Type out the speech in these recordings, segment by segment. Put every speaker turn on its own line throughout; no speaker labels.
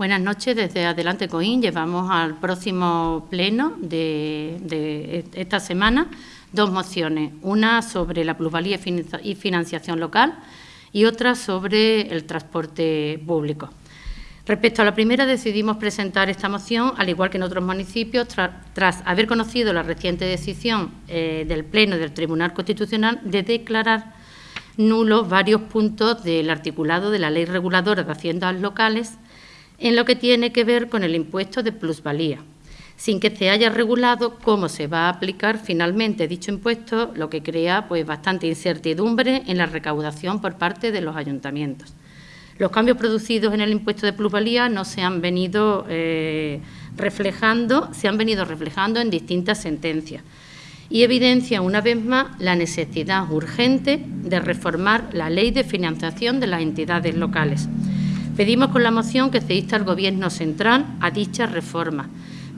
Buenas noches. Desde Adelante Coín llevamos al próximo pleno de, esta semana dos mociones. Una sobre la plusvalía y financiación local y otra sobre el transporte público. Respecto a la primera, decidimos presentar esta moción, al igual que en otros municipios, tras haber conocido la reciente decisión eh, del Pleno del Tribunal Constitucional de declarar nulos varios puntos del articulado de la Ley Reguladora de Haciendas Locales en lo que tiene que ver con el impuesto de plusvalía, sin que se haya regulado cómo se va a aplicar finalmente dicho impuesto, lo que crea pues, bastante incertidumbre en la recaudación por parte de los ayuntamientos. Los cambios producidos en el impuesto de plusvalía no se han venido eh, reflejando, se han venido reflejando en distintas sentencias. Y evidencia una vez más la necesidad urgente de reformar la ley de financiación de las entidades locales Pedimos con la moción que se insta al Gobierno central a dicha reforma,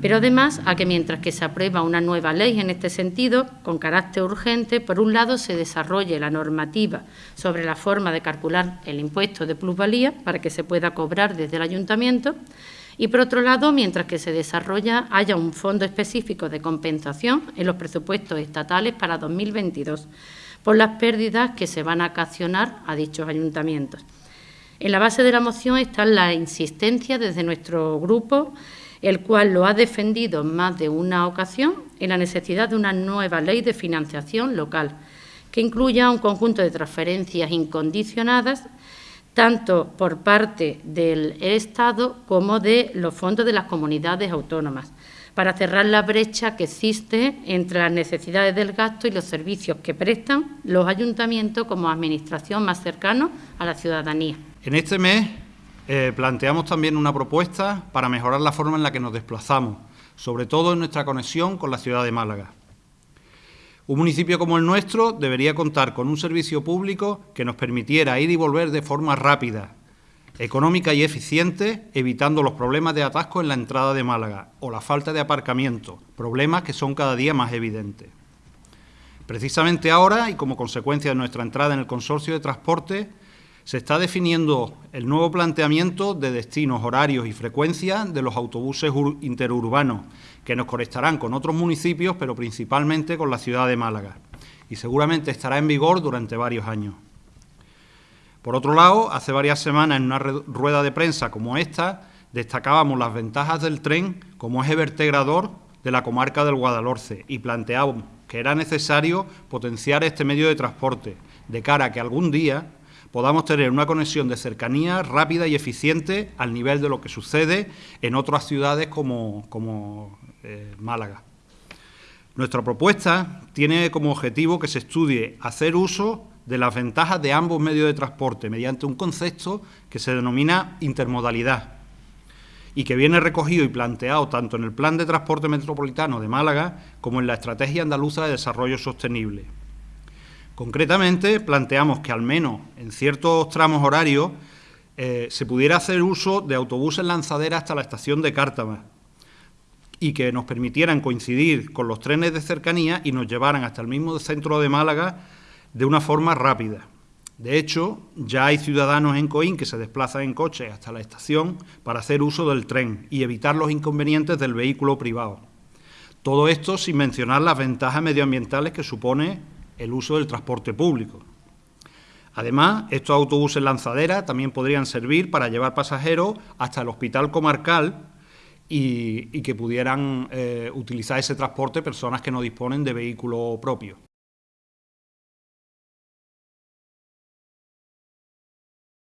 pero además a que mientras que se aprueba una nueva ley en este sentido, con carácter urgente, por un lado se desarrolle la normativa sobre la forma de calcular el impuesto de plusvalía para que se pueda cobrar desde el Ayuntamiento y, por otro lado, mientras que se desarrolla, haya un fondo específico de compensación en los presupuestos estatales para 2022 por las pérdidas que se van a ocasionar a dichos ayuntamientos. En la base de la moción está la insistencia desde nuestro grupo, el cual lo ha defendido en más de una ocasión, en la necesidad de una nueva ley de financiación local, que incluya un conjunto de transferencias incondicionadas, tanto por parte del Estado como de los fondos de las comunidades autónomas, para cerrar la brecha que existe entre las necesidades del gasto y los servicios que prestan los ayuntamientos como administración más cercano a la ciudadanía.
En este mes eh, planteamos también una propuesta para mejorar la forma en la que nos desplazamos, sobre todo en nuestra conexión con la ciudad de Málaga. Un municipio como el nuestro debería contar con un servicio público que nos permitiera ir y volver de forma rápida, económica y eficiente, evitando los problemas de atasco en la entrada de Málaga o la falta de aparcamiento, problemas que son cada día más evidentes. Precisamente ahora, y como consecuencia de nuestra entrada en el consorcio de transporte, se está definiendo el nuevo planteamiento de destinos, horarios y frecuencias de los autobuses interurbanos, que nos conectarán con otros municipios, pero principalmente con la ciudad de Málaga, y seguramente estará en vigor durante varios años. Por otro lado, hace varias semanas en una rueda de prensa como esta, destacábamos las ventajas del tren como eje vertebrador de la comarca del Guadalhorce y planteábamos que era necesario potenciar este medio de transporte de cara a que algún día podamos tener una conexión de cercanía rápida y eficiente al nivel de lo que sucede en otras ciudades como, eh, Málaga. Nuestra propuesta tiene como objetivo que se estudie hacer uso de las ventajas de ambos medios de transporte mediante un concepto que se denomina intermodalidad y que viene recogido y planteado tanto en el Plan de Transporte Metropolitano de Málaga como en la Estrategia Andaluza de Desarrollo Sostenible. Concretamente, planteamos que al menos en ciertos tramos horarios eh, se pudiera hacer uso de autobuses lanzaderas hasta la estación de Cártama y que nos permitieran coincidir con los trenes de cercanía y nos llevaran hasta el mismo centro de Málaga de una forma rápida. De hecho, ya hay ciudadanos en Coín que se desplazan en coche hasta la estación para hacer uso del tren y evitar los inconvenientes del vehículo privado. Todo esto sin mencionar las ventajas medioambientales que supone el uso del transporte público. Además, estos autobuses lanzadera también podrían servir para llevar pasajeros hasta el hospital comarcal y, que pudieran eh, utilizar ese transporte personas que no disponen de vehículo propio.